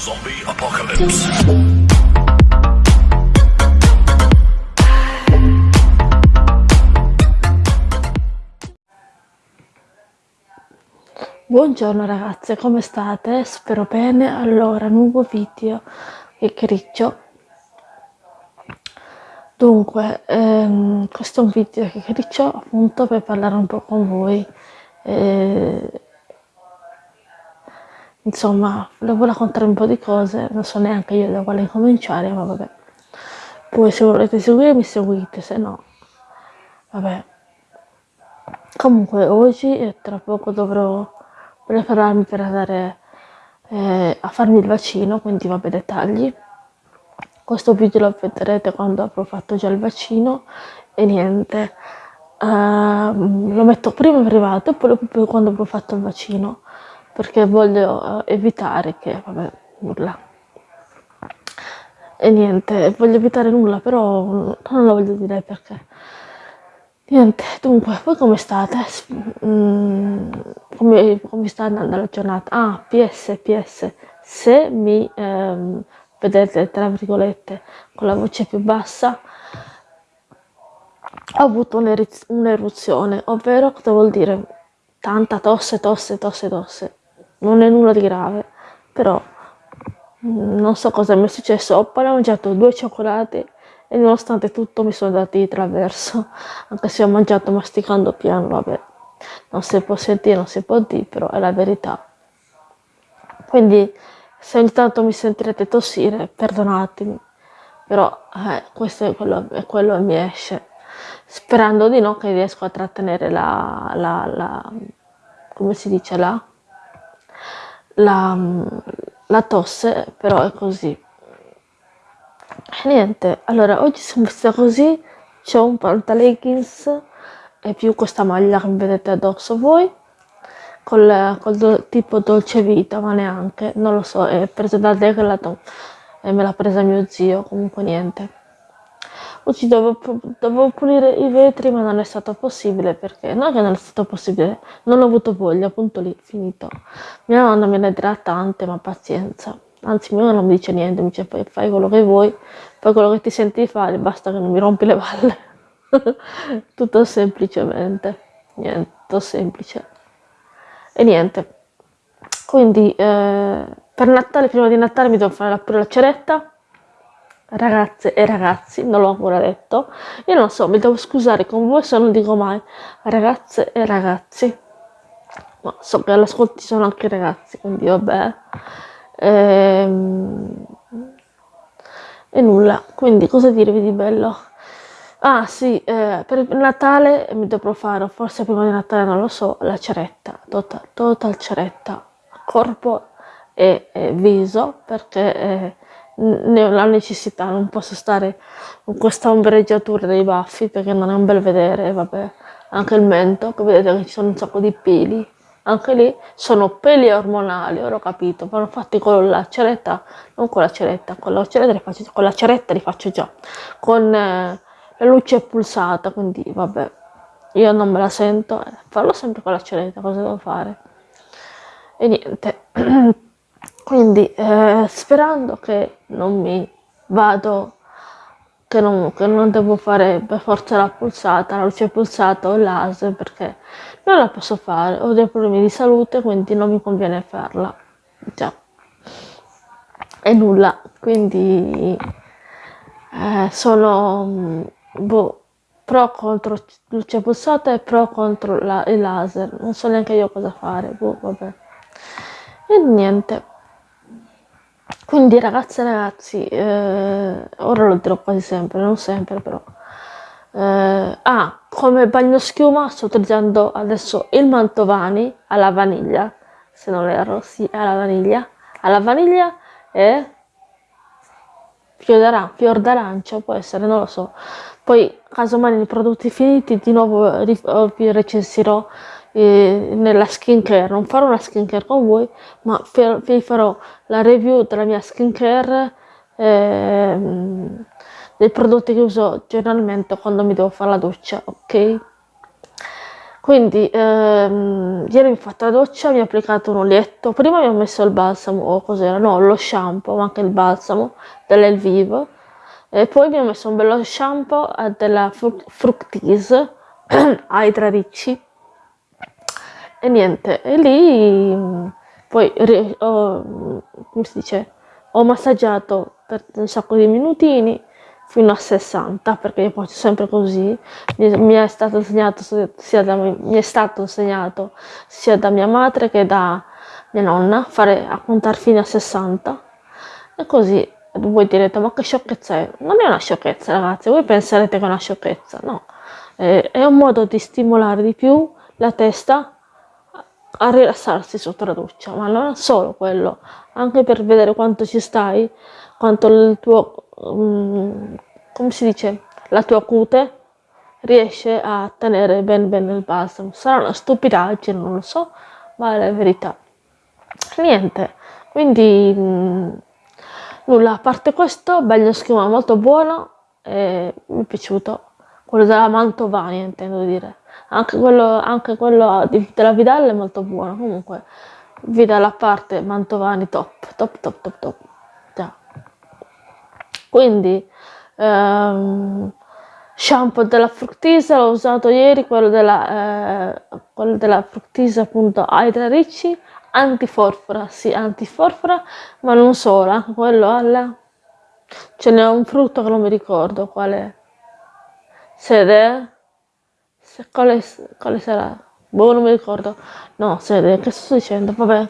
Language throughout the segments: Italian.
Zombie Apocalypse. Buongiorno ragazze, come state? Spero bene. Allora, nuovo video e criccio. Dunque, ehm, questo è un video che criccio appunto per parlare un po' con voi. Eh, insomma, volevo raccontare un po' di cose, non so neanche io da quale cominciare, ma vabbè. Poi se volete seguirmi seguite, se no, vabbè. Comunque oggi e tra poco dovrò prepararmi per andare eh, a farmi il vaccino, quindi vabbè dettagli. Questo video lo vedrete quando avrò fatto già il vaccino e niente. Uh, lo metto prima in privato e poi quando avrò fatto il vaccino perché voglio uh, evitare che, vabbè, nulla. E niente, voglio evitare nulla, però non lo voglio dire perché. Niente, dunque, voi come state? Mm, come, come, sta andando la giornata? Ah, PS, PS, se mi ehm, vedete, tra virgolette, con la voce più bassa, ho avuto un'eruzione, ovvero cosa vuol dire? Tanta tosse, tosse, tosse, tosse. Non è nulla di grave, però non so cosa mi è successo. Ho appena mangiato due cioccolati e nonostante tutto mi sono dati di traverso, anche se ho mangiato masticando piano, vabbè, non si può sentire, non si può dire, però è la verità. Quindi se ogni tanto mi sentirete tossire, perdonatemi, però eh, questo è quello, è quello che mi esce, sperando di no che riesco a trattenere la, la, la come si dice, la, la, la tosse, però è così. Niente, allora oggi sono vestita così, ho un pantaleggings e più questa maglia che vedete addosso voi, col, col do, tipo dolce vita, ma neanche, non lo so, è presa da Decathlon e me l'ha presa mio zio, comunque niente. Oggi dovevo, dovevo, pulire i vetri ma non è stato possibile perché, non è che non è stato possibile, non ho avuto voglia, appunto lì, finito. Mia nonna me ne dirà tante, ma pazienza anzi mio non mi dice niente, mi dice fai, fai quello che vuoi, fai quello che ti senti fare, basta che non mi rompi le balle. tutto semplicemente, niente, semplice. E niente, quindi eh, per Natale, prima di Natale mi devo fare pure la ceretta, ragazze e ragazzi, non l'ho ancora detto, io non so, mi devo scusare con voi se non dico mai. Ragazze e ragazzi, ma so che all'ascolto ci sono anche ragazzi, quindi vabbè. Ehm, e nulla, quindi cosa dirvi di bello? Ah sì, eh, per Natale mi dovrò fare, forse prima di Natale non lo so, la ceretta, total, total ceretta, corpo e, e viso, perché eh, ne ho la necessità, non posso stare con questa ombreggiatura dei baffi perché non è un bel vedere, vabbè, anche il mento, che vedete che ci sono un sacco di peli, anche lì sono peli ormonali, ora ho capito, vanno fatti con la ceretta, non con la ceretta, con la ceretta li faccio, con la ceretta li faccio già, con eh, la luce pulsata, quindi vabbè, io non me la sento, eh, farlo sempre con la ceretta, cosa devo fare? E niente, quindi eh, sperando che non mi vado che non, che non, devo fare per forza la pulsata, la luce pulsata o il laser perché non la posso fare, ho dei problemi di salute quindi non mi conviene farla, già, e nulla, quindi eh, sono mm, boh, pro contro luce pulsata e pro contro la, il laser, non so neanche io cosa fare, boh, vabbè, e niente. Quindi ragazze e ragazzi, eh, ora lo dirò quasi sempre, non sempre però. Eh, ah, come bagno schiuma sto utilizzando adesso il Mantovani alla vaniglia, se non erro, sì, alla vaniglia, alla vaniglia e fior d'arancia, può essere, non lo so. Poi, casomai nei prodotti finiti, di nuovo vi recensirò eh, nella skincare, non farò una skincare con voi, ma vi farò la review della mia skincare eh, dei prodotti che uso generalmente quando mi devo fare la doccia, ok? quindi ehm, ieri mi ho fatto la doccia, mi ho applicato un olietto, prima mi ho messo il balsamo, o cos'era? No, lo shampoo, ma anche il balsamo dell'Elvivo, e poi mi ho messo un bello shampoo eh, della Fructis, Hydra Ricci, e niente, e lì poi ho, come si dice, ho massaggiato per un sacco di minutini, fino a 60 perché io faccio sempre così. Mi, è stato insegnato sia da, mi è stato insegnato sia da mia madre che da mia nonna fare a contare fino a 60 e così voi direte ma che sciocchezza è? Non è una sciocchezza ragazzi voi penserete che è una sciocchezza no. È, è un modo di stimolare di più la testa a rilassarsi sotto la doccia ma non solo quello anche per vedere quanto ci stai quanto il tuo um, come si dice la tua cute riesce a tenere ben bene il balsamo. Sarà una stupidaggine non lo so ma è la verità. Niente quindi mh, mm, nulla. A parte questo bagno schiuma molto buono e mi è piaciuto. Quello della Mantovani intendo dire anche quello, anche quello della Vidal è molto buono. Comunque Vidal a parte Mantovani top top top top top. Già. Quindi ehm, shampoo della Fructisa l'ho usato ieri quello della, eh, quello della Fructisa appunto Hydra Ricci. Antiforfora sì antiforfora ma non anche quello alla ce n'è un frutto che non mi ricordo quale sede se, quale, quale sarà boh non mi ricordo. No sede che sto dicendo? Vabbè.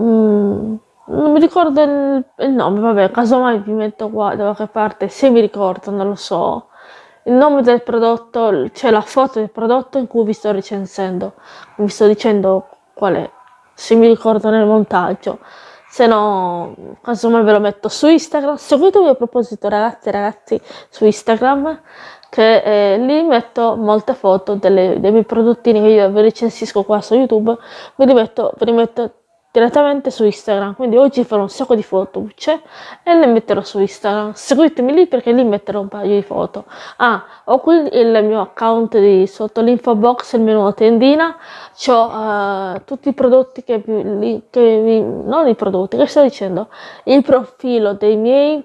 Mm non mi ricordo il, il nome, vabbè, casomai vi metto qua da qualche parte, se mi ricordo, non lo so. Il nome del prodotto, c'è la foto del prodotto in cui vi sto recensendo, vi sto dicendo qual è, se mi ricordo nel montaggio. Se no, casomai ve lo metto su Instagram. Seguitemi a proposito, ragazzi e ragazzi, su Instagram, che eh, lì metto molte foto delle, dei miei prodottini che io vi recensisco qua su YouTube. Ve li metto, ve li metto direttamente su Instagram. Quindi oggi farò un sacco di foto e le metterò su Instagram. Seguitemi lì perché lì metterò un paio di foto. Ah ho qui il mio account di sotto l'info box il mio nuovo tendina. Ho uh, tutti i prodotti che, che non i prodotti che sto dicendo? Il profilo dei miei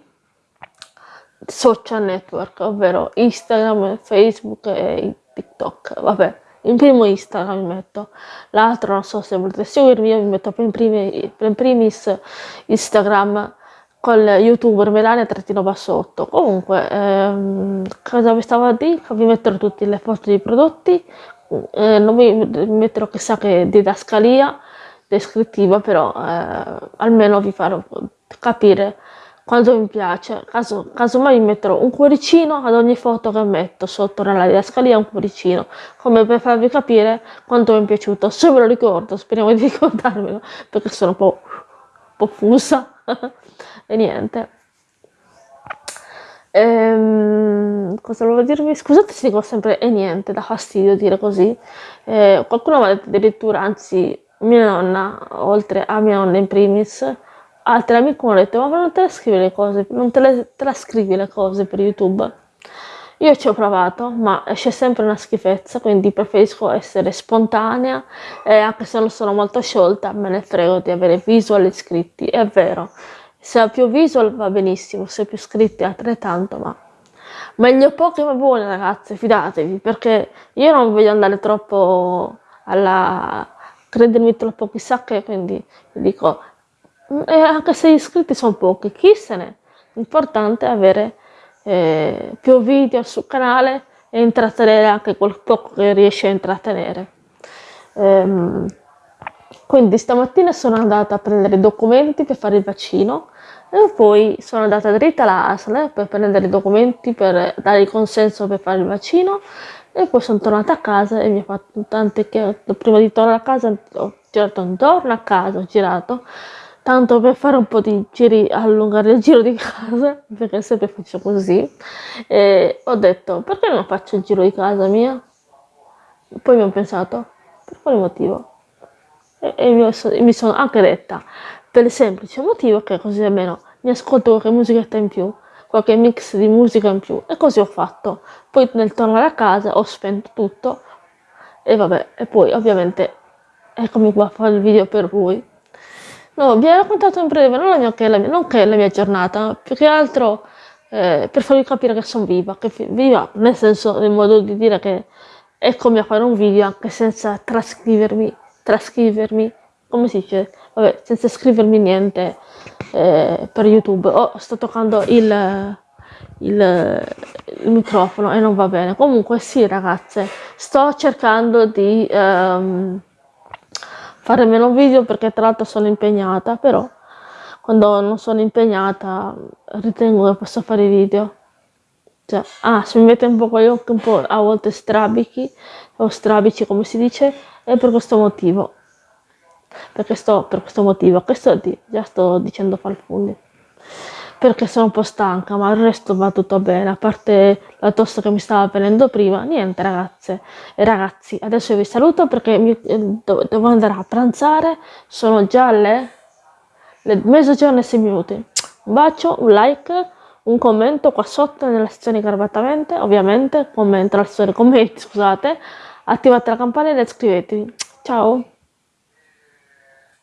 social network ovvero Instagram Facebook e TikTok vabbè in primo Instagram mi metto, l'altro non so se volete seguirmi, io mi metto per, primi, per primis Instagram con youtuber Melania trattino bassotto. Comunque, ehm, cosa vi stavo a dire? Vi metterò tutte le foto dei prodotti, eh, non vi metterò chissà che didascalia descrittiva, però eh, almeno vi farò capire quando mi piace, caso, casomai metterò un cuoricino ad ogni foto che metto sotto nella didascalia un cuoricino, come per farvi capire quanto mi è piaciuto. Se ve lo ricordo, speriamo di ricordarmelo, perché sono un po', un po fusa. e niente. Ehm, cosa volevo dirvi? Scusate se dico sempre e niente, da fastidio dire così. Eh, qualcuno mi ha detto addirittura, anzi mia nonna, oltre a mia nonna in primis, altri amici mi hanno detto ma non te le scrivi le cose, non te le, te la scrivi le cose per YouTube? Io ci ho provato, ma esce sempre una schifezza, quindi preferisco essere spontanea e anche se non sono molto sciolta, me ne frego di avere visual iscritti, è vero. Se ho più visual va benissimo, se ho più iscritti altrettanto, ma meglio pochi ma buoni ragazzi, fidatevi, perché io non voglio andare troppo alla... credermi troppo chissà che, quindi dico e anche se gli iscritti sono pochi, chi se ne? L'importante è avere eh, più video sul canale e intrattenere anche quel poco che riesce a intrattenere. Ehm, quindi stamattina sono andata a prendere i documenti per fare il vaccino e poi sono andata dritta alla ASL per prendere i documenti per dare il consenso per fare il vaccino e poi sono tornata a casa e mi ha fatto tante che prima di tornare a casa ho girato intorno a casa, ho girato tanto per fare un po' di giri, allungare il giro di casa, perché sempre faccio così, e ho detto, perché non faccio il giro di casa mia? Poi mi ho pensato, per quale motivo? E, e mi, so, mi, sono anche detta, per il semplice motivo che così almeno mi ascolto qualche musichetta in più, qualche mix di musica in più, e così ho fatto. Poi nel tornare a casa ho spento tutto, e vabbè, e poi ovviamente eccomi qua a fare il video per voi. No, vi ho raccontato in breve, non, la mia, che la mia, non che è la mia giornata, più che altro eh, per farvi capire che sono viva, che viva nel senso, nel modo di dire che eccomi a fare un video anche senza trascrivermi, trascrivermi, come si dice, vabbè, senza scrivermi niente eh, per YouTube. Oh, sto toccando il, il, il, microfono e non va bene. Comunque sì ragazze, sto cercando di ehm, fare meno video perché tra l'altro sono impegnata, però quando non sono impegnata ritengo che posso fare video. Cioè, ah, se mi mette un po' con gli occhi un po' a volte strabichi, o strabici come si dice, è per questo motivo. Perché sto, per questo motivo, che sto di, già sto dicendo falfugni. Perché sono un po' stanca, ma il resto va tutto bene, a parte la tosse che mi stava venendo prima, niente ragazze e ragazzi, adesso vi saluto perché mi, eh, devo andare a pranzare, sono già le, le mezzogiorno e sei minuti. Un bacio, un like, un commento qua sotto nella sezione garbatamente, ovviamente, commento, la storia, commenti, scusate, attivate la campanella e iscrivetevi. Ciao!